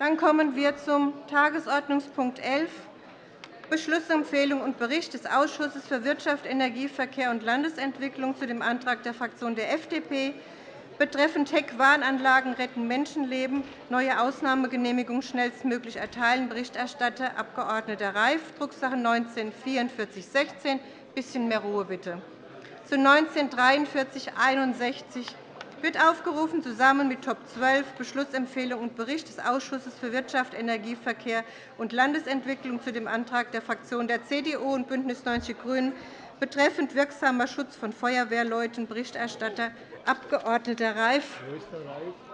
Dann kommen wir zum Tagesordnungspunkt 11, Beschlussempfehlung und Bericht des Ausschusses für Wirtschaft, Energie, Verkehr und Landesentwicklung zu dem Antrag der Fraktion der FDP betreffend Heckwarnanlagen retten Menschenleben, neue Ausnahmegenehmigung schnellstmöglich erteilen. Berichterstatter Abg. Reif, Drucksache 19 /4416. Ein bisschen mehr Ruhe, bitte. Zu 19 /4361 wird aufgerufen, zusammen mit Top 12 Beschlussempfehlung und Bericht des Ausschusses für Wirtschaft, Energie, Verkehr und Landesentwicklung zu dem Antrag der Fraktionen der CDU und BÜNDNIS 90 die GRÜNEN betreffend wirksamer Schutz von Feuerwehrleuten Berichterstatter Abg. Reif,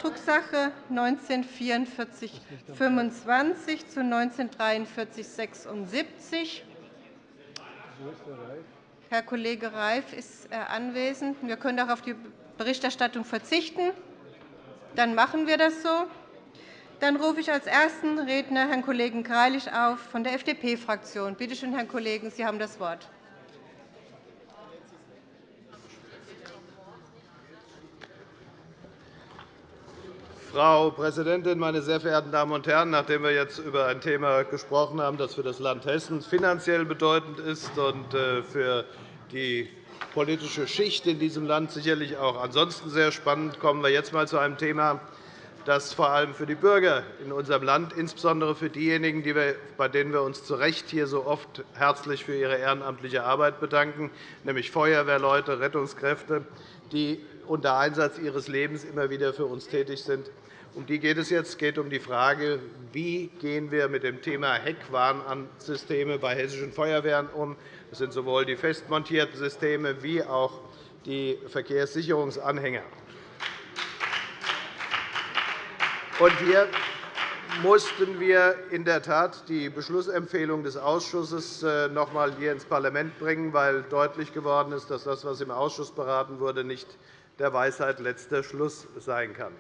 Drucksache 19 /4425 zu 19 /4376. Herr Kollege Reif ist anwesend. Wir können auch auf die Berichterstattung verzichten. Dann machen wir das so. Dann rufe ich als ersten Redner Herrn Kollegen Greilich auf von der FDP-Fraktion. Bitte schön, Herr Kollegen, Sie haben das Wort. Frau Präsidentin, meine sehr verehrten Damen und Herren! Nachdem wir jetzt über ein Thema gesprochen haben, das für das Land Hessen finanziell bedeutend ist und äh, für die politische Schicht in diesem Land sicherlich auch ansonsten sehr spannend, kommen wir jetzt einmal zu einem Thema, das vor allem für die Bürger in unserem Land, insbesondere für diejenigen, bei denen wir uns zu Recht hier so oft herzlich für ihre ehrenamtliche Arbeit bedanken, nämlich Feuerwehrleute, Rettungskräfte, die unter Einsatz ihres Lebens immer wieder für uns tätig sind, um die geht es jetzt. Es geht um die Frage, wie gehen wir mit dem Thema Heckwarnsysteme bei hessischen Feuerwehren um. Das sind sowohl die festmontierten Systeme wie auch die Verkehrssicherungsanhänger. hier mussten wir in der Tat die Beschlussempfehlung des Ausschusses äh, noch einmal hier ins Parlament bringen, weil deutlich geworden ist, dass das, was im Ausschuss beraten wurde, nicht der Weisheit letzter Schluss sein kann.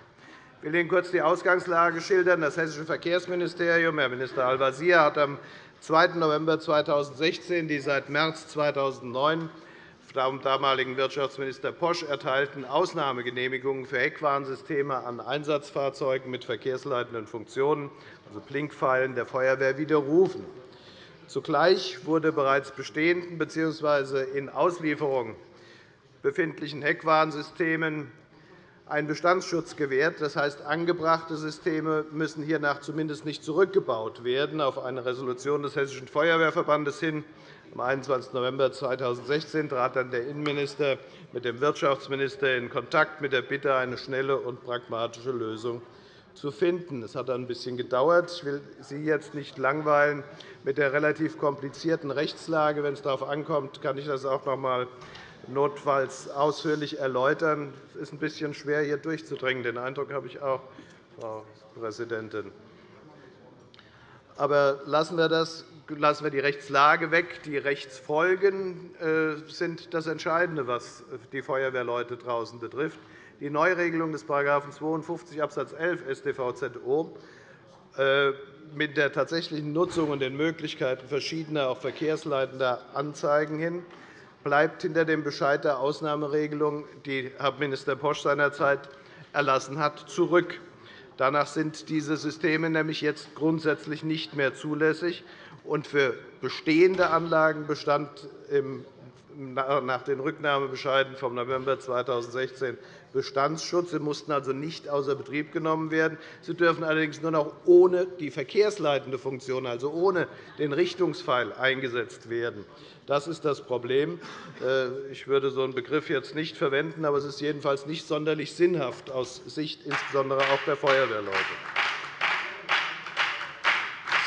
Ich will Ihnen kurz die Ausgangslage schildern. Das Hessische Verkehrsministerium, Herr Minister Al-Wazir, hat am 2. November 2016 die seit März 2009 vom damaligen Wirtschaftsminister Posch erteilten Ausnahmegenehmigungen für Heckwarnsysteme an Einsatzfahrzeugen mit verkehrsleitenden Funktionen, also Blinkpfeilen, der Feuerwehr widerrufen. Zugleich wurde bereits bestehenden bzw. in Auslieferung befindlichen Heckwarnsystemen ein Bestandsschutz gewährt. Das heißt, angebrachte Systeme müssen hiernach zumindest nicht zurückgebaut werden. Auf eine Resolution des Hessischen Feuerwehrverbandes hin am 21. November 2016 trat dann der Innenminister mit dem Wirtschaftsminister in Kontakt mit der Bitte, eine schnelle und pragmatische Lösung zu finden. Es hat ein bisschen gedauert. Ich will Sie jetzt nicht langweilen mit der relativ komplizierten Rechtslage. Wenn es darauf ankommt, kann ich das auch noch einmal notfalls ausführlich erläutern. Es ist ein bisschen schwer, hier durchzudringen. Den Eindruck habe ich auch, Frau Präsidentin. Aber lassen wir, das, lassen wir die Rechtslage weg. Die Rechtsfolgen äh, sind das Entscheidende, was die Feuerwehrleute draußen betrifft. Die Neuregelung des § 52 Abs. 11 StVZO mit der tatsächlichen Nutzung und den Möglichkeiten verschiedener, auch verkehrsleitender Anzeigen hin bleibt hinter dem Bescheid der Ausnahmeregelung, die Herr Minister Posch seinerzeit erlassen hat, zurück. Danach sind diese Systeme nämlich jetzt grundsätzlich nicht mehr zulässig. Und für bestehende Anlagen bestand nach den Rücknahmebescheiden vom November 2016 Bestandsschutz. Sie mussten also nicht außer Betrieb genommen werden. Sie dürfen allerdings nur noch ohne die verkehrsleitende Funktion, also ohne den Richtungspfeil, eingesetzt werden. Das ist das Problem. Äh, ich würde so einen Begriff jetzt nicht verwenden, aber es ist jedenfalls nicht sonderlich sinnhaft aus Sicht insbesondere auch der Feuerwehrleute.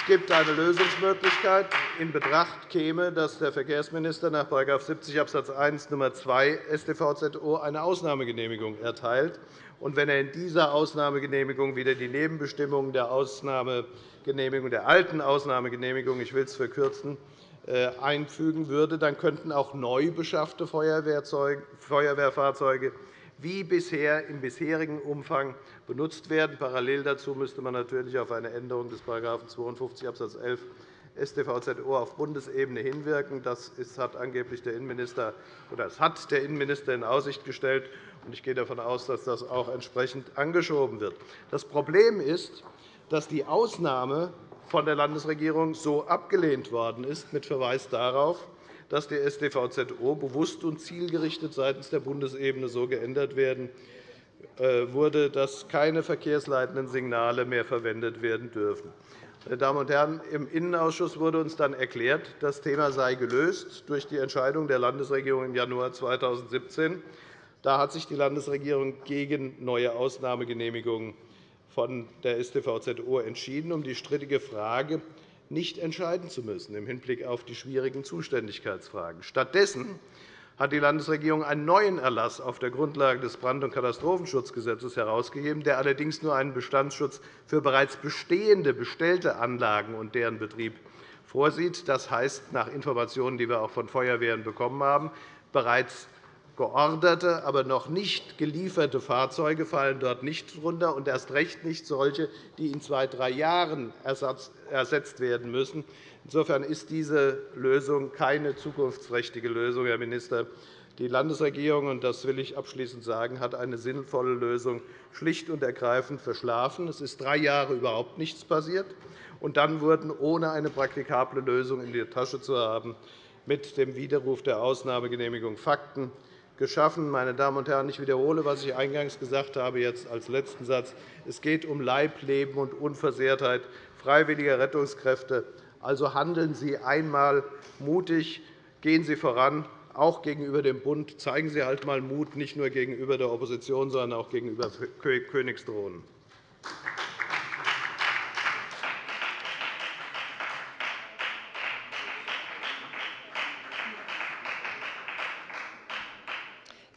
Es gibt eine Lösungsmöglichkeit. In Betracht käme, dass der Verkehrsminister nach § 70 Abs. 1 Nr. 2 StVZO eine Ausnahmegenehmigung erteilt. Und wenn er in dieser Ausnahmegenehmigung wieder die Nebenbestimmungen der, Ausnahmegenehmigung, der alten Ausnahmegenehmigung ich will es verkürzen, äh, einfügen würde, dann könnten auch neu beschaffte Feuerwehrfahrzeuge wie bisher im bisherigen Umfang benutzt werden. Parallel dazu müsste man natürlich auf eine Änderung des § 52 Abs. 11 StVZO auf Bundesebene hinwirken. Das hat angeblich der Innenminister oder das hat der Innenminister in Aussicht gestellt. Ich gehe davon aus, dass das auch entsprechend angeschoben wird. Das Problem ist, dass die Ausnahme von der Landesregierung so abgelehnt worden ist, mit Verweis darauf, dass die StVZO bewusst und zielgerichtet seitens der Bundesebene so geändert werden wurde, dass keine verkehrsleitenden Signale mehr verwendet werden dürfen. Meine Damen und Herren, im Innenausschuss wurde uns dann erklärt, das Thema sei gelöst durch die Entscheidung der Landesregierung im Januar 2017. Da hat sich die Landesregierung gegen neue Ausnahmegenehmigungen von der StVZO entschieden, um die strittige Frage nicht entscheiden zu müssen im Hinblick auf die schwierigen Zuständigkeitsfragen. Stattdessen hat die Landesregierung einen neuen Erlass auf der Grundlage des Brand- und Katastrophenschutzgesetzes herausgegeben, der allerdings nur einen Bestandsschutz für bereits bestehende bestellte Anlagen und deren Betrieb vorsieht. Das heißt, nach Informationen, die wir auch von Feuerwehren bekommen haben, bereits georderte, aber noch nicht gelieferte Fahrzeuge fallen dort nicht darunter, und erst recht nicht solche, die in zwei, drei Jahren ersetzt werden müssen. Insofern ist diese Lösung keine zukunftsträchtige Lösung, Herr Minister. Die Landesregierung, und das will ich abschließend sagen, hat eine sinnvolle Lösung schlicht und ergreifend verschlafen. Es ist drei Jahre überhaupt nichts passiert. Und dann wurden, ohne eine praktikable Lösung in der Tasche zu haben, mit dem Widerruf der Ausnahmegenehmigung Fakten geschaffen. Meine Damen und Herren, ich wiederhole, was ich eingangs gesagt habe, jetzt als letzten Satz. Es geht um Leib, Leben und Unversehrtheit freiwilliger Rettungskräfte. Also handeln Sie einmal mutig, gehen Sie voran, auch gegenüber dem Bund. Zeigen Sie halt einmal Mut, nicht nur gegenüber der Opposition, sondern auch gegenüber Königsdrohnen.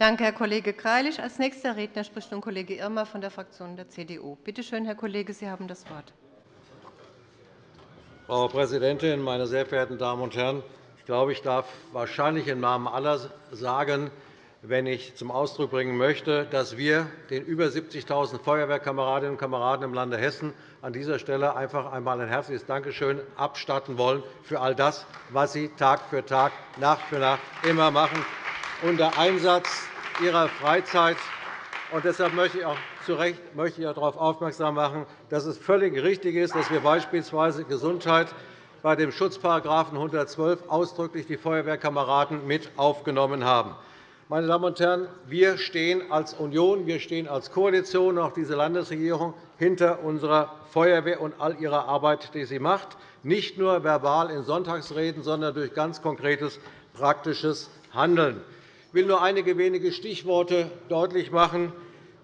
Danke, Herr Kollege Greilich. Als nächster Redner spricht nun Kollege Irmer von der Fraktion der CDU. Bitte schön, Herr Kollege, Sie haben das Wort. Frau Präsidentin, meine sehr verehrten Damen und Herren! Ich glaube, ich darf wahrscheinlich im Namen aller sagen, wenn ich zum Ausdruck bringen möchte, dass wir den über 70.000 Feuerwehrkameradinnen und Kameraden im Lande Hessen an dieser Stelle einfach einmal ein herzliches Dankeschön abstatten wollen für all das, was Sie Tag für Tag, Nacht für Nacht immer machen, unter Einsatz Ihrer Freizeit. Und deshalb möchte ich auch zu Recht möchte ich darauf aufmerksam machen, dass es völlig richtig ist, dass wir beispielsweise Gesundheit bei dem Schutzparagrafen 112 ausdrücklich die Feuerwehrkameraden mit aufgenommen haben. Meine Damen und Herren, wir stehen als Union, wir stehen als Koalition, auch diese Landesregierung, hinter unserer Feuerwehr und all ihrer Arbeit, die sie macht, nicht nur verbal in Sonntagsreden, sondern durch ganz konkretes, praktisches Handeln. Ich will nur einige wenige Stichworte deutlich machen,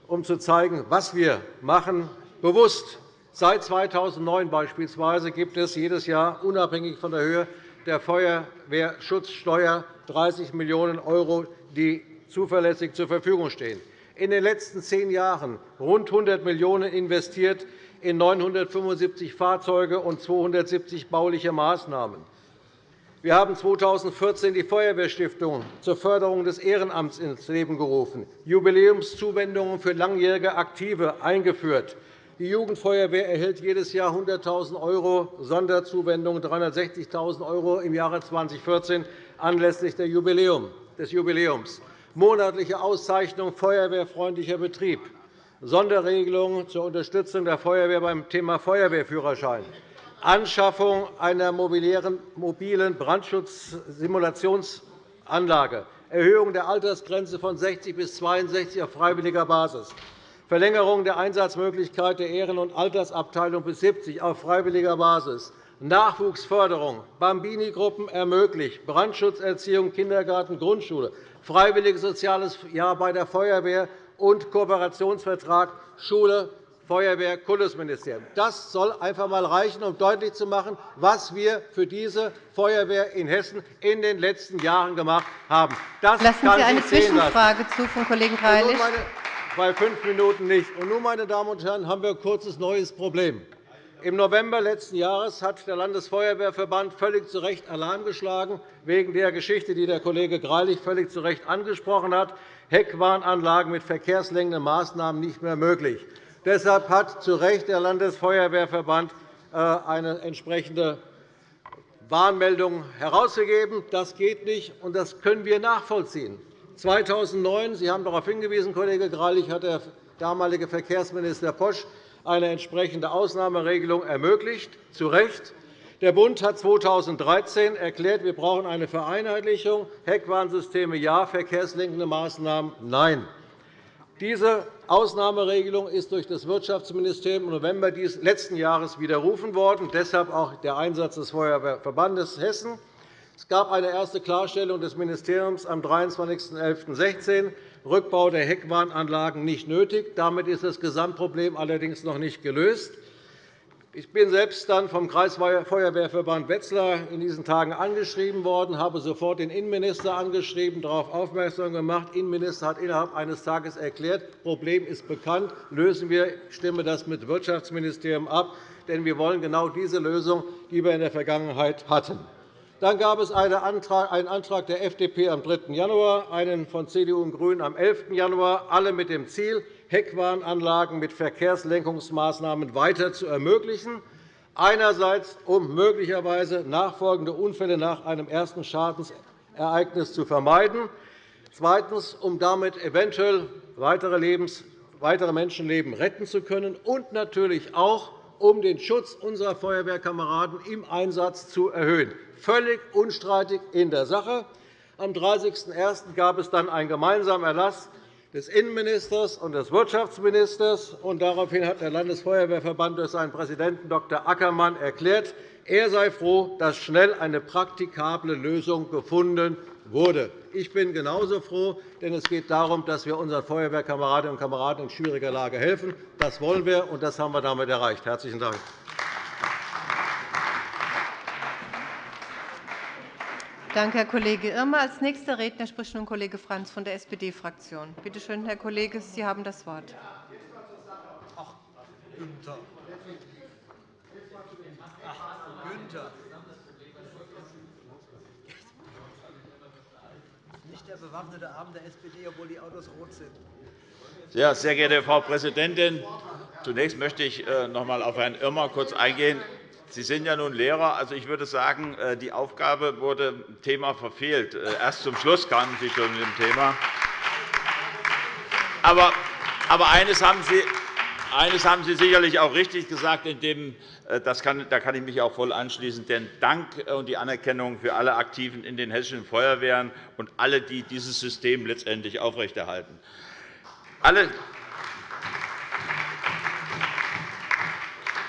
um zu zeigen, was wir machen. Bewusst Seit 2009 beispielsweise gibt es jedes Jahr, unabhängig von der Höhe der Feuerwehrschutzsteuer, 30 Millionen €, die zuverlässig zur Verfügung stehen. In den letzten zehn Jahren rund 100 Millionen € investiert in 975 Fahrzeuge und 270 bauliche Maßnahmen. Wir haben 2014 die Feuerwehrstiftung zur Förderung des Ehrenamts ins Leben gerufen, Jubiläumszuwendungen für langjährige Aktive eingeführt. Die Jugendfeuerwehr erhält jedes Jahr 100.000 € Sonderzuwendungen, 360.000 € im Jahre 2014 anlässlich des Jubiläums, monatliche Auszeichnung Feuerwehrfreundlicher Betrieb, Sonderregelungen zur Unterstützung der Feuerwehr beim Thema Feuerwehrführerschein, Anschaffung einer mobilen Brandschutzsimulationsanlage, Erhöhung der Altersgrenze von 60 bis 62 auf freiwilliger Basis, Verlängerung der Einsatzmöglichkeit der Ehren- und Altersabteilung bis 70 auf freiwilliger Basis, Nachwuchsförderung, Bambini-Gruppen ermöglicht, Brandschutzerziehung, Kindergarten, Grundschule, freiwilliges soziales Jahr bei der Feuerwehr und Kooperationsvertrag Schule, Feuerwehr, Kultusministerium. Das soll einfach einmal reichen, um deutlich zu machen, was wir für diese Feuerwehr in Hessen in den letzten Jahren gemacht haben. Das Lassen Sie eine Zwischenfrage zu von Kollegen Greilich. Bei fünf Minuten nicht. Und nun, meine Damen und Herren, haben wir ein kurzes neues Problem. Im November letzten Jahres hat der Landesfeuerwehrverband völlig zu Recht Alarm geschlagen, wegen der Geschichte, die der Kollege Greilich völlig zu Recht angesprochen hat. Heckwarnanlagen mit verkehrslenkenden Maßnahmen nicht mehr möglich. Deshalb hat zu Recht der Landesfeuerwehrverband äh, eine entsprechende Warnmeldung herausgegeben. Das geht nicht, und das können wir nachvollziehen. 2009, Sie haben darauf hingewiesen, Kollege Greilich, hat der damalige Verkehrsminister Posch eine entsprechende Ausnahmeregelung ermöglicht, zu Recht. Der Bund hat 2013 erklärt, wir brauchen eine Vereinheitlichung. Heckwarnsysteme ja, verkehrslenkende Maßnahmen nein. Diese Ausnahmeregelung ist durch das Wirtschaftsministerium im November letzten Jahres widerrufen worden. Deshalb auch der Einsatz des Feuerwehrverbandes Hessen. Es gab eine erste Klarstellung des Ministeriums am 23.11.16. Rückbau der Heckwarnanlagen nicht nötig. Damit ist das Gesamtproblem allerdings noch nicht gelöst. Ich bin selbst dann vom Kreisfeuerwehrverband Wetzlar in diesen Tagen angeschrieben worden, habe sofort den Innenminister angeschrieben, darauf aufmerksam gemacht. Der Innenminister hat innerhalb eines Tages erklärt, das Problem ist bekannt, lösen wir, ich stimme das mit dem Wirtschaftsministerium ab, denn wir wollen genau diese Lösung, die wir in der Vergangenheit hatten. Dann gab es einen Antrag der FDP am 3. Januar, einen von CDU und GRÜNEN am 11. Januar, alle mit dem Ziel, Heckwarnanlagen mit Verkehrslenkungsmaßnahmen weiter zu ermöglichen, einerseits um möglicherweise nachfolgende Unfälle nach einem ersten Schadensereignis zu vermeiden, zweitens um damit eventuell weitere, Menschenleben retten zu können, und natürlich auch um den Schutz unserer Feuerwehrkameraden im Einsatz zu erhöhen. Völlig unstreitig in der Sache. Am 30.01. gab es dann einen gemeinsamen Erlass des Innenministers und des Wirtschaftsministers. Daraufhin hat der Landesfeuerwehrverband durch seinen Präsidenten Dr. Ackermann erklärt, er sei froh, dass schnell eine praktikable Lösung gefunden wurde. Ich bin genauso froh, denn es geht darum, dass wir unseren Feuerwehrkameradinnen und Kameraden in schwieriger Lage helfen. Das wollen wir, und das haben wir damit erreicht. – Herzlichen Dank. Danke, Herr Kollege Irmer. Als nächster Redner spricht nun Kollege Franz von der SPD-Fraktion. Bitte schön, Herr Kollege, Sie haben das Wort. Ach, Günther. Ach, Günther. Der bewaffnete Arm der SPD, obwohl die Autos rot sind. Ja, sehr geehrte Frau Präsidentin! Zunächst möchte ich äh, noch einmal auf Herrn Irmer kurz eingehen. Sie sind ja nun Lehrer. Also, ich würde sagen, äh, die Aufgabe wurde im Thema verfehlt. Äh, erst zum Schluss kamen Sie schon mit dem Thema. Aber, aber eines haben Sie eines haben Sie sicherlich auch richtig gesagt, in dem, äh, das kann, da kann ich mich auch voll anschließen. Denn Dank und die Anerkennung für alle Aktiven in den hessischen Feuerwehren und alle, die dieses System letztendlich aufrechterhalten. Alle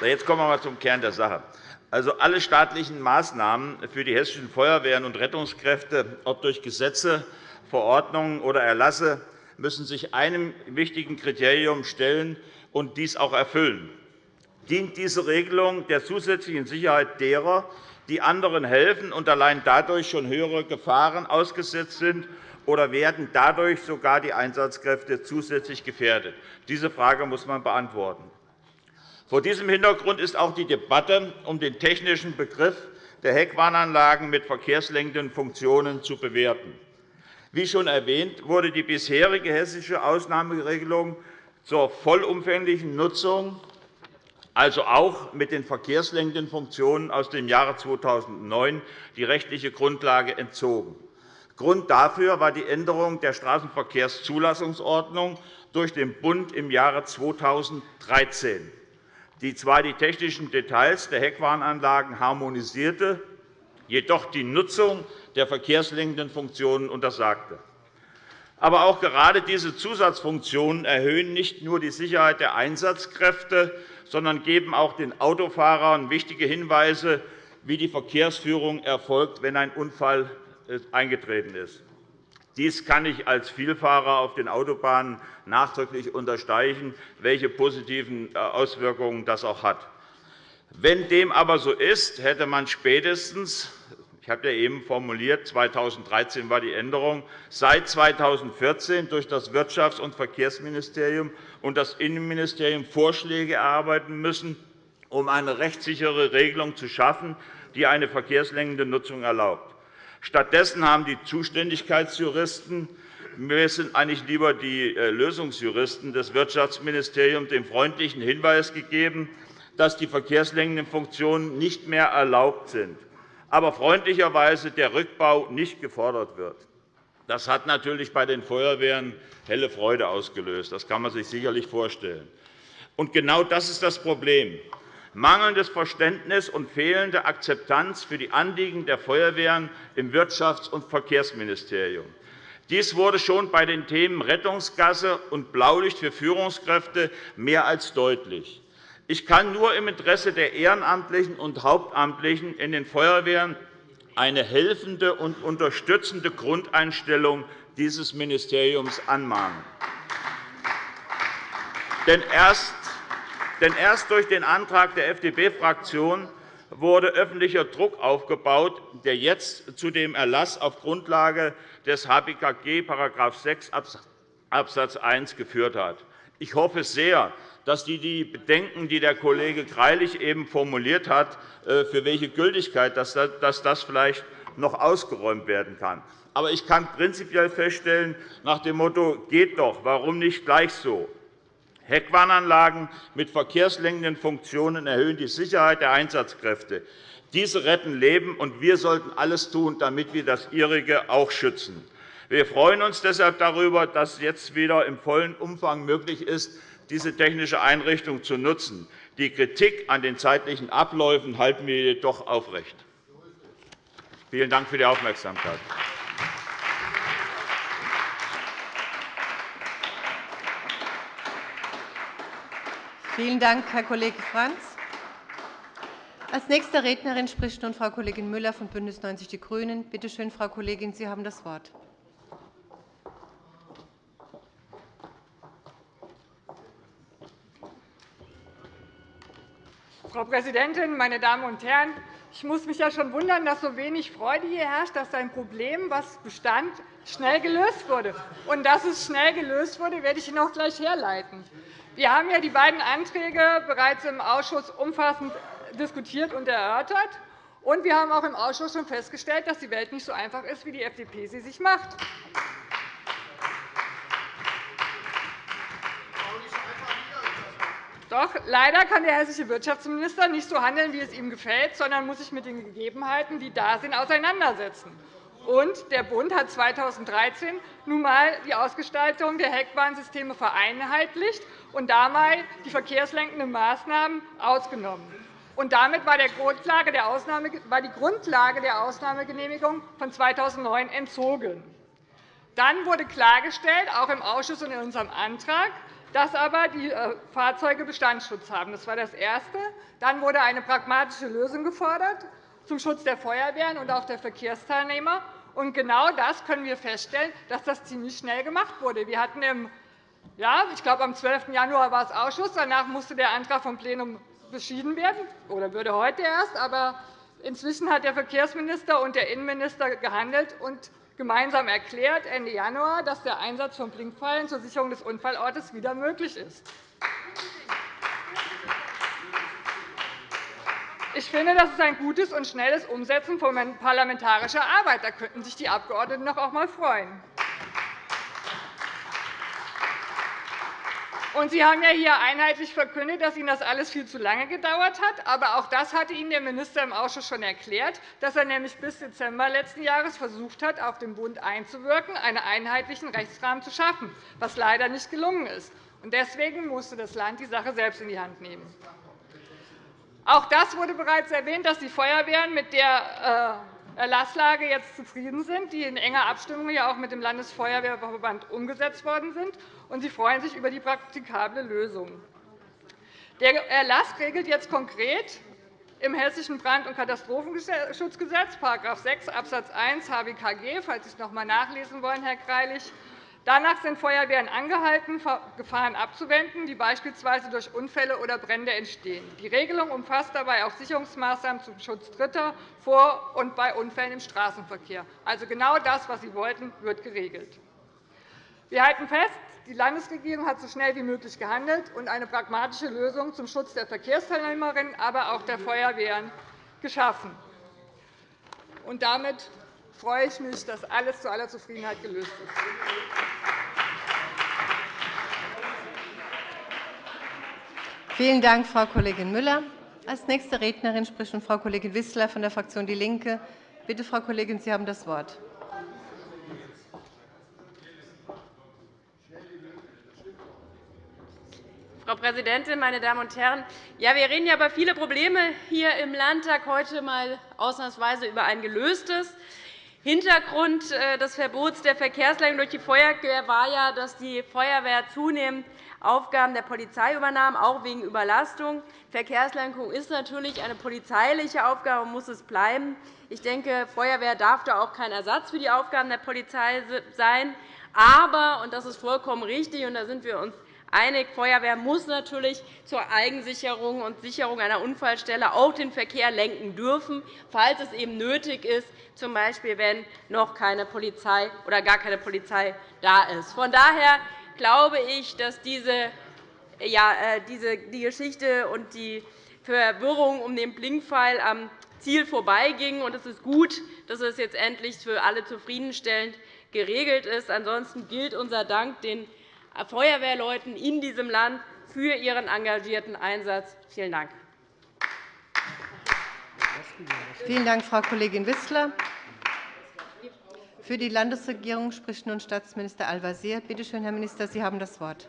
Jetzt kommen wir einmal zum Kern der Sache. Also, alle staatlichen Maßnahmen für die hessischen Feuerwehren und Rettungskräfte, ob durch Gesetze, Verordnungen oder Erlasse, müssen sich einem wichtigen Kriterium stellen und dies auch erfüllen. Dient diese Regelung der zusätzlichen Sicherheit derer, die anderen helfen und allein dadurch schon höhere Gefahren ausgesetzt sind, oder werden dadurch sogar die Einsatzkräfte zusätzlich gefährdet? Diese Frage muss man beantworten. Vor diesem Hintergrund ist auch die Debatte um den technischen Begriff der Heckwarnanlagen mit verkehrslenkenden Funktionen zu bewerten. Wie schon erwähnt, wurde die bisherige hessische Ausnahmeregelung zur vollumfänglichen Nutzung, also auch mit den verkehrslenkenden Funktionen aus dem Jahre 2009, die rechtliche Grundlage entzogen. Grund dafür war die Änderung der Straßenverkehrszulassungsordnung durch den Bund im Jahre 2013 die zwar die technischen Details der Heckwarnanlagen harmonisierte, jedoch die Nutzung der verkehrslenkenden Funktionen untersagte. Aber auch gerade diese Zusatzfunktionen erhöhen nicht nur die Sicherheit der Einsatzkräfte, sondern geben auch den Autofahrern wichtige Hinweise, wie die Verkehrsführung erfolgt, wenn ein Unfall äh, eingetreten ist. Dies kann ich als Vielfahrer auf den Autobahnen nachdrücklich unterstreichen, welche positiven äh, Auswirkungen das auch hat. Wenn dem aber so ist, hätte man spätestens ich habe ja eben formuliert, 2013 war die Änderung, seit 2014 durch das Wirtschafts- und Verkehrsministerium und das Innenministerium Vorschläge erarbeiten müssen, um eine rechtssichere Regelung zu schaffen, die eine verkehrslenkende Nutzung erlaubt. Stattdessen haben die Zuständigkeitsjuristen mir sind eigentlich lieber die äh, Lösungsjuristen des Wirtschaftsministeriums den freundlichen Hinweis gegeben, dass die verkehrslenkenden Funktionen nicht mehr erlaubt sind, aber freundlicherweise der Rückbau nicht gefordert wird. Das hat natürlich bei den Feuerwehren helle Freude ausgelöst. Das kann man sich sicherlich vorstellen. Und genau das ist das Problem mangelndes Verständnis und fehlende Akzeptanz für die Anliegen der Feuerwehren im Wirtschafts- und Verkehrsministerium. Dies wurde schon bei den Themen Rettungsgasse und Blaulicht für Führungskräfte mehr als deutlich. Ich kann nur im Interesse der Ehrenamtlichen und Hauptamtlichen in den Feuerwehren eine helfende und unterstützende Grundeinstellung dieses Ministeriums anmahnen. Denn erst durch den Antrag der FDP-Fraktion wurde öffentlicher Druck aufgebaut, der jetzt zu dem Erlass auf Grundlage des HBKG § 6 Abs. 1 geführt hat. Ich hoffe sehr, dass die Bedenken, die der Kollege Greilich eben formuliert hat, äh, für welche Gültigkeit dass das vielleicht noch ausgeräumt werden kann. Aber ich kann prinzipiell feststellen, nach dem Motto geht doch, warum nicht gleich so? Heckwarnanlagen mit verkehrslenkenden Funktionen erhöhen die Sicherheit der Einsatzkräfte. Diese retten Leben, und wir sollten alles tun, damit wir das Ihrige auch schützen. Wir freuen uns deshalb darüber, dass jetzt wieder im vollen Umfang möglich ist, diese technische Einrichtung zu nutzen. Die Kritik an den zeitlichen Abläufen halten wir jedoch aufrecht. Vielen Dank für die Aufmerksamkeit. Vielen Dank, Herr Kollege Franz. Als nächste Rednerin spricht nun Frau Kollegin Müller von BÜNDNIS 90 die GRÜNEN. Bitte schön, Frau Kollegin, Sie haben das Wort. Frau Präsidentin, meine Damen und Herren! Ich muss mich ja schon wundern, dass so wenig Freude hier herrscht, dass ein Problem, das bestand, schnell gelöst wurde. Und dass es schnell gelöst wurde, werde ich Ihnen auch gleich herleiten. Wir haben ja die beiden Anträge bereits im Ausschuss umfassend diskutiert und erörtert. Und wir haben auch im Ausschuss schon festgestellt, dass die Welt nicht so einfach ist, wie die FDP sie sich macht. Doch leider kann der hessische Wirtschaftsminister nicht so handeln, wie es ihm gefällt, sondern muss sich mit den Gegebenheiten, die da sind, auseinandersetzen. Und der Bund hat 2013 nun einmal die Ausgestaltung der Heckbahnsysteme vereinheitlicht und dabei die verkehrslenkenden Maßnahmen ausgenommen. Und damit war, die Grundlage der Ausnahmegenehmigung von 2009 entzogen. Dann wurde klargestellt, auch im Ausschuss und in unserem Antrag, dass aber die äh, Fahrzeuge Bestandsschutz haben. Das war das Erste. Dann wurde eine pragmatische Lösung gefordert zum Schutz der Feuerwehren und auch der Verkehrsteilnehmer. Und genau das können wir feststellen, dass das ziemlich schnell gemacht wurde. Wir hatten im ja, ich glaube, am 12. Januar war es Ausschuss. Danach musste der Antrag vom Plenum beschieden werden, oder würde heute erst. Aber inzwischen hat der Verkehrsminister und der Innenminister gehandelt und gemeinsam erklärt, Ende Januar, dass der Einsatz von Blinkpfeilen zur Sicherung des Unfallortes wieder möglich ist. Ich finde, das ist ein gutes und schnelles Umsetzen von parlamentarischer Arbeit. Da könnten sich die Abgeordneten auch einmal freuen. Und Sie haben ja hier einheitlich verkündet, dass Ihnen das alles viel zu lange gedauert hat. Aber auch das hatte Ihnen der Minister im Ausschuss schon erklärt, dass er nämlich bis Dezember letzten Jahres versucht hat, auf den Bund einzuwirken, einen einheitlichen Rechtsrahmen zu schaffen, was leider nicht gelungen ist. Deswegen musste das Land die Sache selbst in die Hand nehmen. Auch das wurde bereits erwähnt, dass die Feuerwehren mit der äh, Erlasslage jetzt zufrieden sind, die in enger Abstimmung ja auch mit dem Landesfeuerwehrverband umgesetzt worden sind und Sie freuen sich über die praktikable Lösung. Der Erlass regelt jetzt konkret im Hessischen Brand- und Katastrophenschutzgesetz § 6 Abs. 1 HBKG, falls Sie es noch einmal nachlesen wollen, Herr Greilich. Danach sind Feuerwehren angehalten, Gefahren abzuwenden, die beispielsweise durch Unfälle oder Brände entstehen. Die Regelung umfasst dabei auch Sicherungsmaßnahmen zum Schutz Dritter vor und bei Unfällen im Straßenverkehr. Also genau das, was Sie wollten, wird geregelt. Wir halten fest, die Landesregierung hat so schnell wie möglich gehandelt und eine pragmatische Lösung zum Schutz der Verkehrsteilnehmerinnen, aber auch der Feuerwehren geschaffen. Und damit freue ich mich, dass alles zu aller Zufriedenheit gelöst ist. Vielen Dank, Frau Kollegin Müller. Als nächste Rednerin spricht Frau Kollegin Wissler von der Fraktion DIE LINKE. Bitte, Frau Kollegin, Sie haben das Wort. Frau Präsidentin, meine Damen und Herren! Ja, wir reden ja über viele Probleme hier im Landtag, heute einmal ausnahmsweise über ein gelöstes. Hintergrund äh, des Verbots der Verkehrsleitung durch die Feuerwehr war ja, dass die Feuerwehr zunehmend Aufgaben der Polizei übernahm, auch wegen Überlastung. Verkehrslenkung ist natürlich eine polizeiliche Aufgabe und muss es bleiben. Ich denke, Feuerwehr darf da auch kein Ersatz für die Aufgaben der Polizei sein. Aber, und das ist vollkommen richtig, und da sind wir uns einig, Feuerwehr muss natürlich zur Eigensicherung und Sicherung einer Unfallstelle auch den Verkehr lenken dürfen, falls es eben nötig ist, z. B. wenn noch keine Polizei oder gar keine Polizei da ist. Von daher glaube ich, dass diese, ja, äh, diese, die Geschichte und die Verwirrung um den Blinkpfeil am Ziel vorbeiging. Es ist gut, dass es jetzt endlich für alle zufriedenstellend geregelt ist. Ansonsten gilt unser Dank den Feuerwehrleuten in diesem Land für ihren engagierten Einsatz. Vielen Dank. Vielen Dank, Frau Kollegin Wissler. Für die Landesregierung spricht nun Staatsminister Al-Wazir. Bitte schön, Herr Minister, Sie haben das Wort.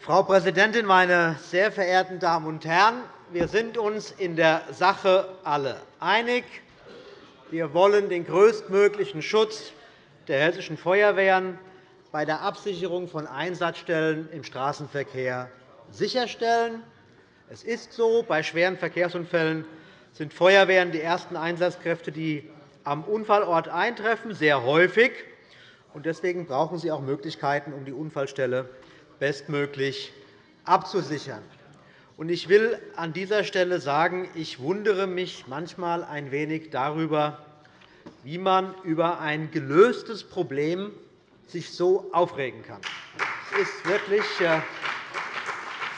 Frau Präsidentin, meine sehr verehrten Damen und Herren! Wir sind uns in der Sache alle einig. Wir wollen den größtmöglichen Schutz der hessischen Feuerwehren bei der Absicherung von Einsatzstellen im Straßenverkehr sicherstellen. Es ist so, bei schweren Verkehrsunfällen sind Feuerwehren die ersten Einsatzkräfte, die am Unfallort eintreffen, sehr häufig. Deswegen brauchen sie auch Möglichkeiten, um die Unfallstelle bestmöglich abzusichern. Ich will an dieser Stelle sagen, ich wundere mich manchmal ein wenig darüber, wie man über ein gelöstes Problem sich so aufregen kann. Das ist wirklich äh,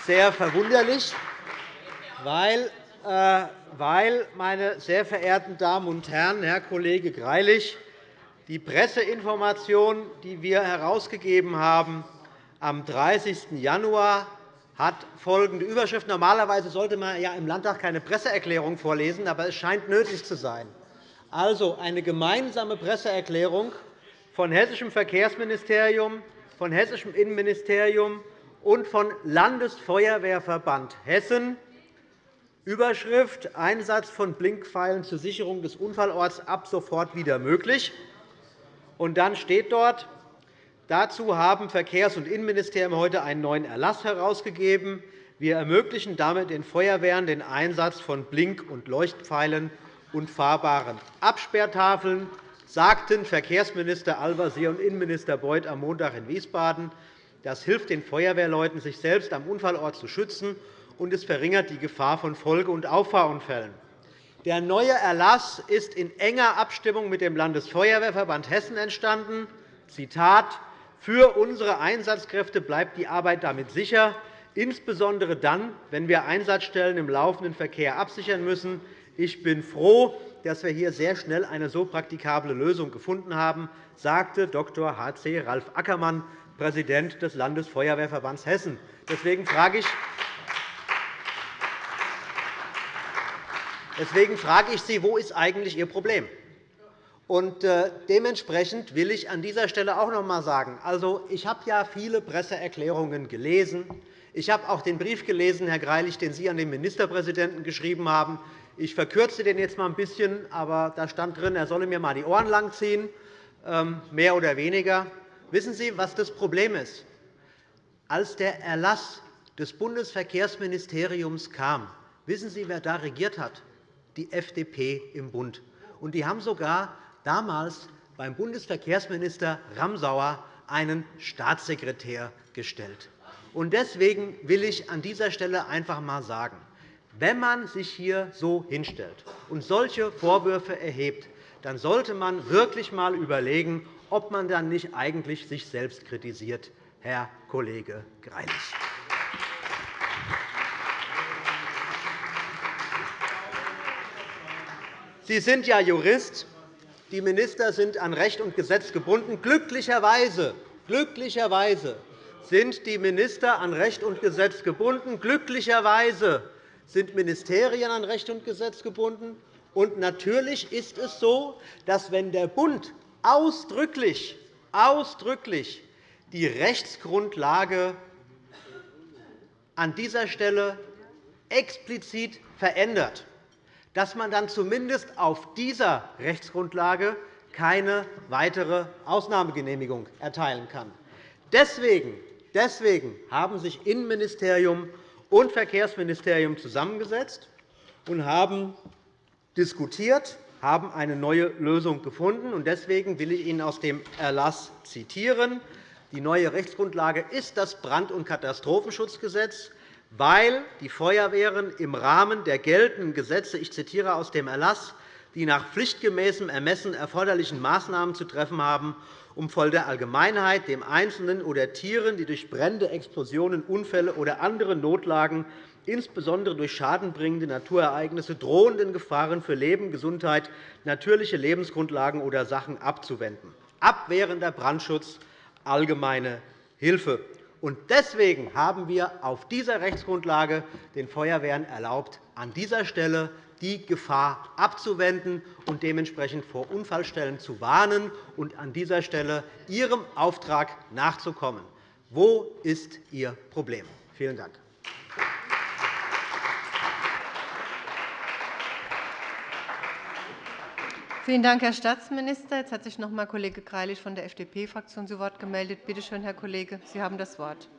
sehr verwunderlich, weil, äh, weil, meine sehr verehrten Damen und Herren, Herr Kollege Greilich, die Presseinformation, die wir herausgegeben haben, am 30. Januar hat folgende Überschrift. Normalerweise sollte man ja im Landtag keine Presseerklärung vorlesen, aber es scheint nötig zu sein. Also eine gemeinsame Presseerklärung von Hessischem Verkehrsministerium, von Hessischem Innenministerium und von Landesfeuerwehrverband Hessen. Überschrift Einsatz von Blinkpfeilen zur Sicherung des Unfallorts ab sofort wieder möglich. Und dann steht dort, dazu haben Verkehrs- und Innenministerium heute einen neuen Erlass herausgegeben. Wir ermöglichen damit den Feuerwehren den Einsatz von Blink- und Leuchtpfeilen und fahrbaren Absperrtafeln sagten Verkehrsminister Al-Wazir und Innenminister Beuth am Montag in Wiesbaden. Das hilft den Feuerwehrleuten, sich selbst am Unfallort zu schützen, und es verringert die Gefahr von Folge- und Auffahrunfällen. Der neue Erlass ist in enger Abstimmung mit dem Landesfeuerwehrverband Hessen entstanden. Zitat, für unsere Einsatzkräfte bleibt die Arbeit damit sicher, insbesondere dann, wenn wir Einsatzstellen im laufenden Verkehr absichern müssen. Ich bin froh, dass wir hier sehr schnell eine so praktikable Lösung gefunden haben, sagte Dr. H.C. Ralf Ackermann, Präsident des Landesfeuerwehrverbands Hessen. Deswegen frage ich, Deswegen frage ich Sie, wo ist eigentlich Ihr Problem? Und äh, dementsprechend will ich an dieser Stelle auch noch einmal sagen, also, ich habe ja viele Presseerklärungen gelesen. Ich habe auch den Brief gelesen, Herr Greilich, den Sie an den Ministerpräsidenten geschrieben haben. Ich verkürze den jetzt einmal ein bisschen, aber da stand drin, er solle mir einmal die Ohren langziehen, ähm, mehr oder weniger. Wissen Sie, was das Problem ist? Als der Erlass des Bundesverkehrsministeriums kam, wissen Sie, wer da regiert hat? Die FDP im Bund. Und die haben sogar damals beim Bundesverkehrsminister Ramsauer einen Staatssekretär gestellt. Deswegen will ich an dieser Stelle einfach einmal sagen, wenn man sich hier so hinstellt und solche Vorwürfe erhebt, dann sollte man wirklich einmal überlegen, ob man dann nicht eigentlich sich selbst kritisiert, Herr Kollege Greilich. Sie sind ja Jurist. Die Minister sind an Recht und Gesetz gebunden. Glücklicherweise, glücklicherweise sind die Minister an Recht und Gesetz gebunden. Glücklicherweise sind Ministerien an Recht und Gesetz gebunden. Und natürlich ist es so, dass wenn der Bund ausdrücklich, ausdrücklich die Rechtsgrundlage an dieser Stelle explizit verändert, dass man dann zumindest auf dieser Rechtsgrundlage keine weitere Ausnahmegenehmigung erteilen kann. Deswegen, deswegen haben sich Innenministerium und Verkehrsministerium zusammengesetzt und haben diskutiert, haben eine neue Lösung gefunden. Deswegen will ich Ihnen aus dem Erlass zitieren. Die neue Rechtsgrundlage ist das Brand- und Katastrophenschutzgesetz, weil die Feuerwehren im Rahmen der geltenden Gesetze, ich zitiere aus dem Erlass, die nach pflichtgemäßem Ermessen erforderlichen Maßnahmen zu treffen haben, um voll der Allgemeinheit, dem Einzelnen oder Tieren, die durch Brände, Explosionen, Unfälle oder andere Notlagen, insbesondere durch schadenbringende Naturereignisse, drohenden Gefahren für Leben, Gesundheit, natürliche Lebensgrundlagen oder Sachen abzuwenden. Abwehrender Brandschutz, allgemeine Hilfe. Deswegen haben wir auf dieser Rechtsgrundlage den Feuerwehren erlaubt, an dieser Stelle die Gefahr abzuwenden und dementsprechend vor Unfallstellen zu warnen und an dieser Stelle Ihrem Auftrag nachzukommen. Wo ist Ihr Problem? Vielen Dank. Vielen Dank, Herr Staatsminister. Jetzt hat sich noch einmal Kollege Greilich von der FDP-Fraktion zu Wort gemeldet. Bitte schön, Herr Kollege, Sie haben das Wort.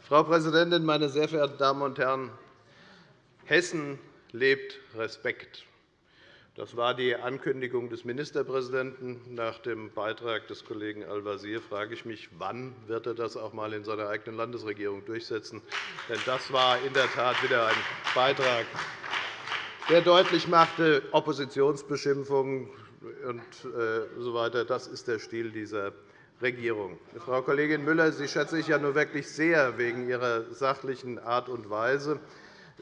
Frau Präsidentin, meine sehr verehrten Damen und Herren! Hessen lebt Respekt. Das war die Ankündigung des Ministerpräsidenten. Nach dem Beitrag des Kollegen Al-Wazir frage ich mich, wann wird er das auch einmal in seiner eigenen Landesregierung durchsetzen? Denn das war in der Tat wieder ein Beitrag, der deutlich machte, Oppositionsbeschimpfungen und äh, so weiter. Das ist der Stil dieser Regierung. Frau Kollegin Müller, Sie schätze ich ja nur wirklich sehr wegen Ihrer sachlichen Art und Weise.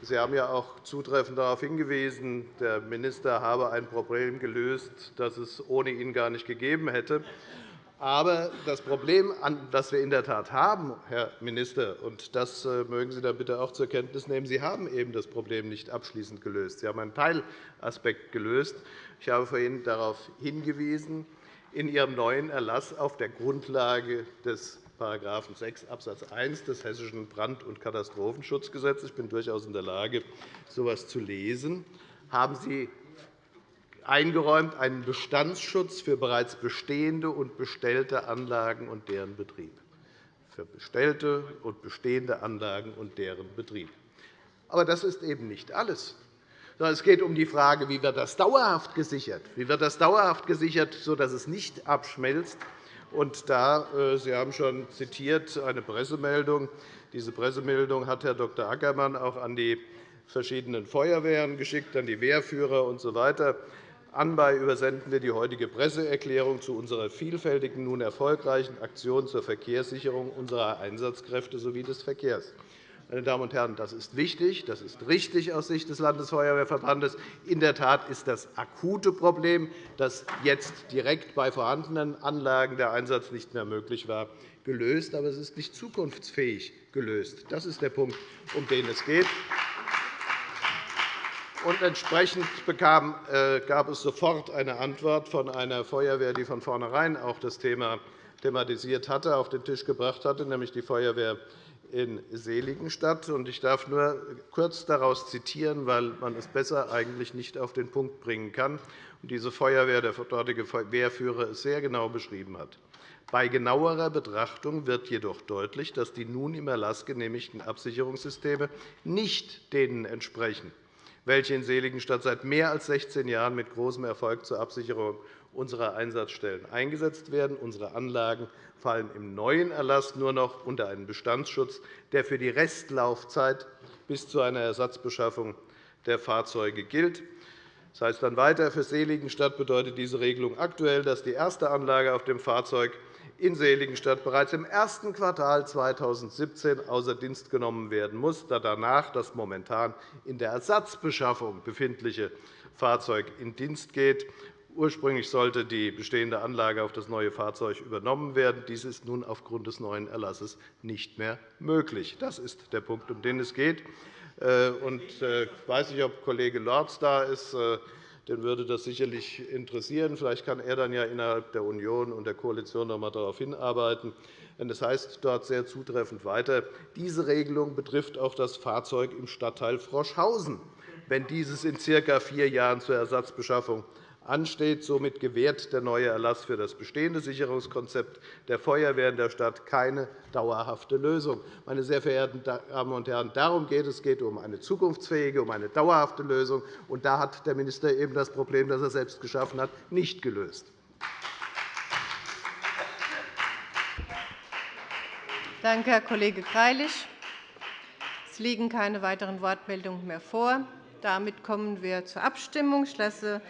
Sie haben ja auch zutreffend darauf hingewiesen, der Minister habe ein Problem gelöst, das es ohne ihn gar nicht gegeben hätte. Aber das Problem, das wir in der Tat haben, Herr Minister, und das äh, mögen Sie dann bitte auch zur Kenntnis nehmen, Sie haben eben das Problem nicht abschließend gelöst. Sie haben einen Teilaspekt gelöst. Ich habe vorhin darauf hingewiesen, in Ihrem neuen Erlass auf der Grundlage des § 6 Abs. 1 des Hessischen Brand- und Katastrophenschutzgesetzes – ich bin durchaus in der Lage, so etwas zu lesen – haben Sie eingeräumt einen Bestandsschutz für bereits bestehende und bestellte Anlagen und deren Betrieb. Für bestellte und bestehende Anlagen und deren Betrieb. Aber das ist eben nicht alles. Es geht um die Frage, wie wird das dauerhaft gesichert? Wie wird das dauerhaft gesichert, sodass es nicht abschmelzt? Und da, äh, Sie haben schon zitiert eine Pressemeldung. Diese Pressemeldung hat Herr Dr. Ackermann auch an die verschiedenen Feuerwehren geschickt, an die Wehrführer usw. So Anbei übersenden wir die heutige Presseerklärung zu unserer vielfältigen, nun erfolgreichen Aktion zur Verkehrssicherung unserer Einsatzkräfte sowie des Verkehrs. Meine Damen und Herren, das ist wichtig, das ist richtig aus Sicht des Landesfeuerwehrverbandes. In der Tat ist das akute Problem, dass jetzt direkt bei vorhandenen Anlagen der Einsatz nicht mehr möglich war, gelöst. Aber es ist nicht zukunftsfähig gelöst. Das ist der Punkt, um den es geht. Und entsprechend äh, gab es sofort eine Antwort von einer Feuerwehr, die von vornherein auch das Thema thematisiert hatte, auf den Tisch gebracht hatte, nämlich die Feuerwehr in Seligenstadt. Ich darf nur kurz daraus zitieren, weil man es besser eigentlich nicht auf den Punkt bringen kann. Diese Feuerwehr, der dortige Wehrführer, es sehr genau beschrieben hat. Bei genauerer Betrachtung wird jedoch deutlich, dass die nun im Erlass genehmigten Absicherungssysteme nicht denen entsprechen, welche in Seligenstadt seit mehr als 16 Jahren mit großem Erfolg zur Absicherung unserer Einsatzstellen eingesetzt werden. Unsere Anlagen fallen im neuen Erlass nur noch unter einen Bestandsschutz, der für die Restlaufzeit bis zu einer Ersatzbeschaffung der Fahrzeuge gilt. Das heißt dann weiter, für Seligenstadt bedeutet diese Regelung aktuell, dass die erste Anlage auf dem Fahrzeug in Seligenstadt bereits im ersten Quartal 2017 außer Dienst genommen werden muss, da danach das momentan in der Ersatzbeschaffung befindliche Fahrzeug in Dienst geht. Ursprünglich sollte die bestehende Anlage auf das neue Fahrzeug übernommen werden. Dies ist nun aufgrund des neuen Erlasses nicht mehr möglich. Das ist der Punkt, um den es geht. Ich weiß nicht, ob Kollege Lorz da ist. Den würde das sicherlich interessieren. Vielleicht kann er dann ja innerhalb der Union und der Koalition noch einmal darauf hinarbeiten. Denn das heißt dort sehr zutreffend weiter, diese Regelung betrifft auch das Fahrzeug im Stadtteil Froschhausen, wenn dieses in ca. vier Jahren zur Ersatzbeschaffung ansteht. Somit gewährt der neue Erlass für das bestehende Sicherungskonzept der Feuerwehr in der Stadt keine dauerhafte Lösung. Meine sehr verehrten Damen und Herren, darum geht es. Es geht um eine zukunftsfähige, um eine dauerhafte Lösung. Und da hat der Minister eben das Problem, das er selbst geschaffen hat, nicht gelöst. Danke, Herr Kollege Greilich. Es liegen keine weiteren Wortmeldungen mehr vor. Damit kommen wir zur Abstimmung. Ich lasse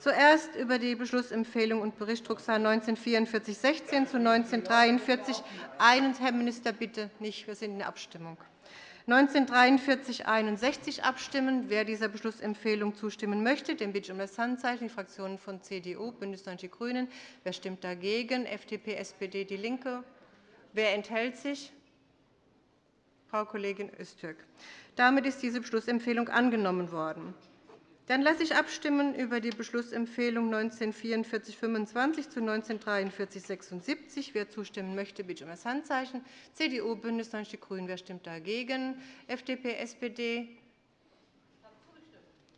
Zuerst über die Beschlussempfehlung und Bericht Drucksache 194416 zu 1943 Herr Minister, bitte nicht. Wir sind in der Abstimmung. 1943 abstimmen. Wer dieser Beschlussempfehlung zustimmen möchte, den bitte ich um das Handzeichen. Die Fraktionen von CDU, BÜNDNIS 90 die GRÜNEN. Wer stimmt dagegen? FDP, SPD, DIE LINKE. Wer enthält sich? Frau Kollegin Öztürk. Damit ist diese Beschlussempfehlung angenommen worden. Dann lasse ich abstimmen über die Beschlussempfehlung 1944-25 zu 1943-76. Wer zustimmen möchte, bitte um das Handzeichen. CDU, BÜNDNIS 90 die GRÜNEN. Wer stimmt dagegen? FDP, SPD.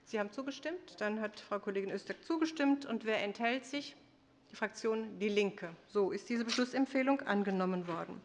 Sie haben zugestimmt. Dann hat Frau Kollegin Öztürk zugestimmt. Und wer enthält sich? Die Fraktion DIE LINKE. So ist diese Beschlussempfehlung angenommen worden.